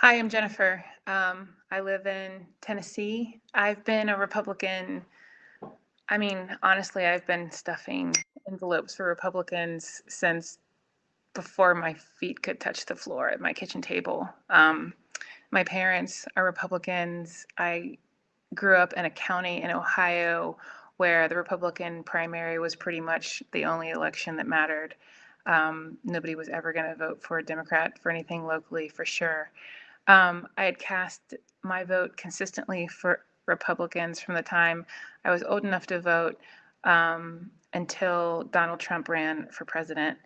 Hi, I'm Jennifer. Um, I live in Tennessee. I've been a Republican. I mean, honestly, I've been stuffing envelopes for Republicans since before my feet could touch the floor at my kitchen table. Um, my parents are Republicans. I grew up in a county in Ohio where the Republican primary was pretty much the only election that mattered. Um, nobody was ever going to vote for a Democrat for anything locally, for sure. Um, I had cast my vote consistently for Republicans from the time I was old enough to vote um, until Donald Trump ran for president.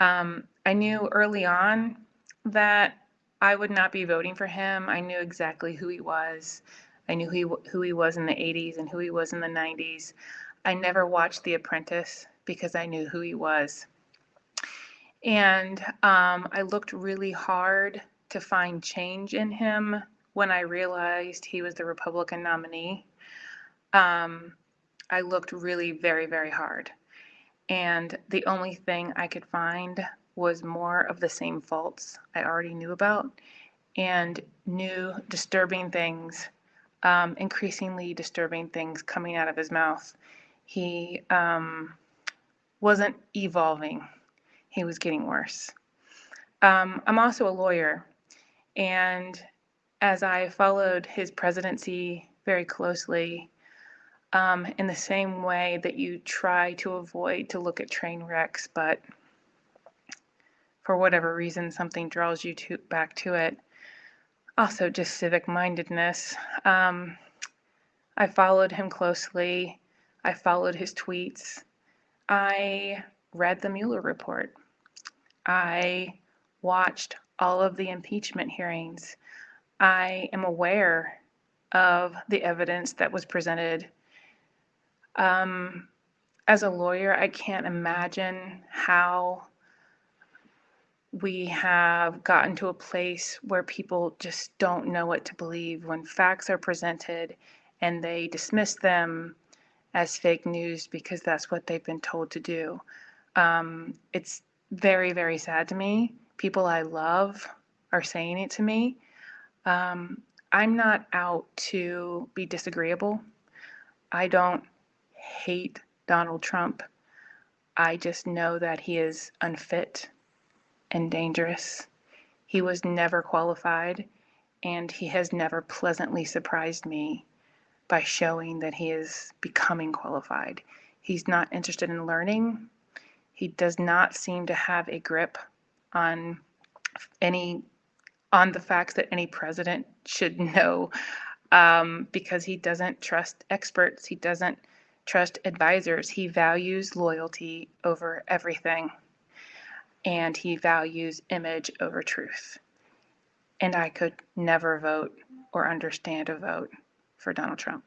Um, I knew early on that I would not be voting for him. I knew exactly who he was. I knew who he, who he was in the 80s and who he was in the 90s. I never watched The Apprentice because I knew who he was. And um, I looked really hard to find change in him when I realized he was the Republican nominee. Um, I looked really very, very hard. And the only thing I could find was more of the same faults I already knew about and new disturbing things, um, increasingly disturbing things coming out of his mouth. He um, wasn't evolving, he was getting worse. Um, I'm also a lawyer, and as I followed his presidency very closely, um, in the same way that you try to avoid to look at train wrecks, but for whatever reason, something draws you to back to it. Also, just civic mindedness. Um, I followed him closely. I followed his tweets. I read the Mueller report. I watched all of the impeachment hearings. I am aware of the evidence that was presented. Um, as a lawyer, I can't imagine how we have gotten to a place where people just don't know what to believe when facts are presented and they dismiss them as fake news because that's what they've been told to do. Um, it's very, very sad to me people I love are saying it to me. Um, I'm not out to be disagreeable. I don't hate Donald Trump. I just know that he is unfit and dangerous. He was never qualified, and he has never pleasantly surprised me by showing that he is becoming qualified. He's not interested in learning. He does not seem to have a grip on any on the facts that any president should know um, because he doesn't trust experts he doesn't trust advisors. He values loyalty over everything and he values image over truth. And i could never vote or understand a vote for donald trump